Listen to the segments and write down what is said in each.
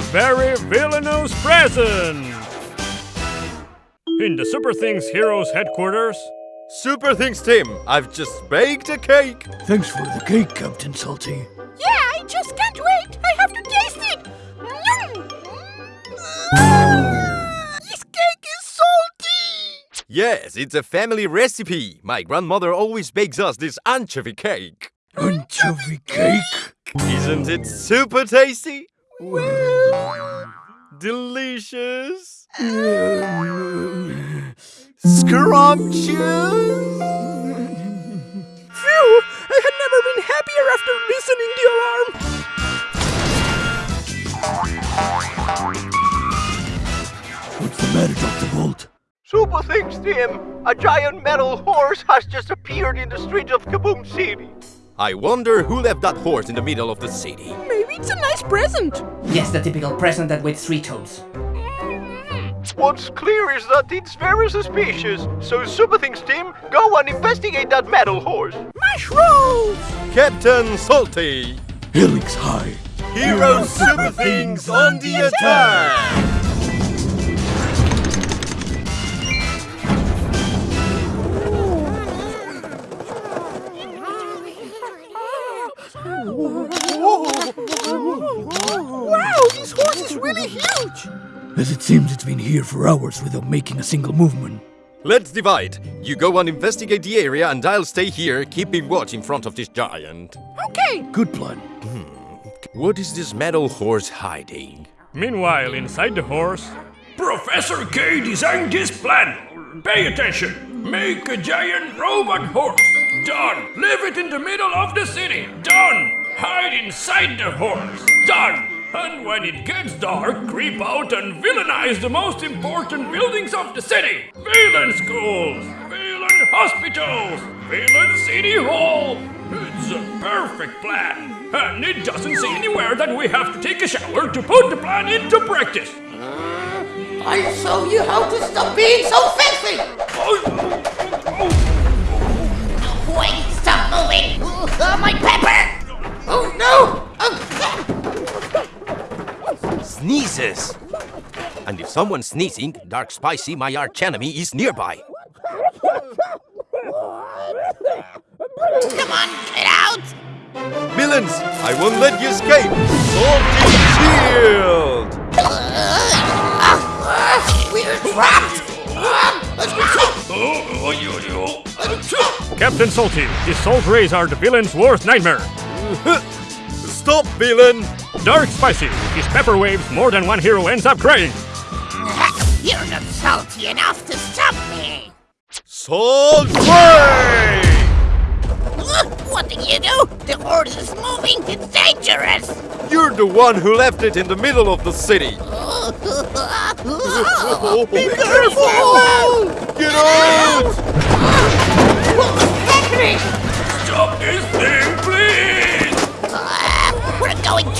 a very villainous present! In the Super Things Heroes headquarters, Super Things Team, I've just baked a cake. Thanks for the cake, Captain Salty. Yeah, I just can't wait. I have to taste it. Yum. Mm. This cake is salty. Yes, it's a family recipe. My grandmother always bakes us this anchovy cake. Anchovy cake? Isn't it super tasty? Delicious. Mm. Scrumptious. Phew, I had never been happier after listening the alarm. What's the matter, Dr. Bolt? Super things, Team! A giant metal horse has just appeared in the streets of Kaboom City. I wonder who left that horse in the middle of the city. Maybe it's a nice present. Yes, the typical present that weighs three tons. Mm-hmm. What's clear is that it's very suspicious. So Super Things Team, go and investigate that metal horse. Mushrooms. Captain Salty. Helix High. Hero Super Things on the attack! Huge. As it seems, it's been here for hours without making a single movement. Let's divide. You go and investigate the area, and I'll stay here, keeping watch in front of this giant. Okay. Good plan. Hmm. What is this metal horse hiding? meanwhile, inside the horse, Professor K designed this plan. Pay attention. Make a giant robot horse. Done. Leave it in the middle of the city. Done. Hide inside the horse. Done. And when it gets dark, creep out and villainize the most important buildings of the city. Villain schools. Villain hospitals. Villain city hall. It's a perfect plan. And it doesn't say anywhere that we have to take a shower to put the plan into practice. I'll show you how to stop being so filthy! Wait, stop moving! Uh, my pepper! Oh no! Oh, Sneezes! And if someone's sneezing, Dark Spicy, my arch enemy, is nearby. come on, get out! Villains, I won't let you escape! Salty Shield! We're trapped! Captain Salty, his salt rays are the villain's worst nightmare. Stop, villain! Dark Spicy, his pepper waves, more than one hero ends up crying. You're not salty enough to stop me! Salt Ray! What did you do? The horse is moving! It's dangerous! You're the one who left it in the middle of the city! Oh. Be careful! Get out!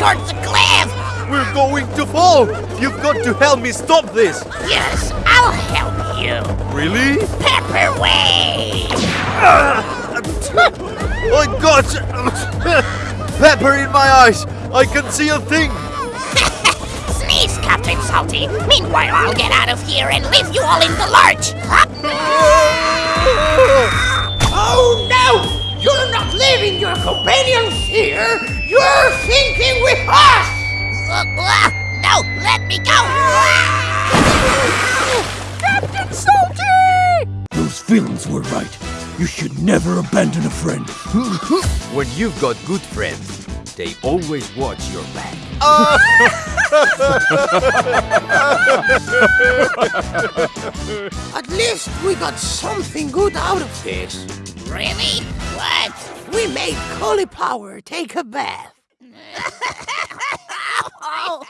Towards the cliff! We're going to fall! You've got to help me stop this! Yes, I'll help you! Really? Pepper wave! I got pepper in my eyes! I can see a thing! Sneeze, Captain Salty! Meanwhile, I'll get out of here and leave you all in the lurch! Oh no! You're not leaving your companions here! You're sinking with us! Uh, no, let me go! Captain Salty. Those feelings were right. You should never abandon a friend. When you've got good friends, they always watch your back. At least we got something good out of this. Really? What? We made cauliflower take a bath. Oh!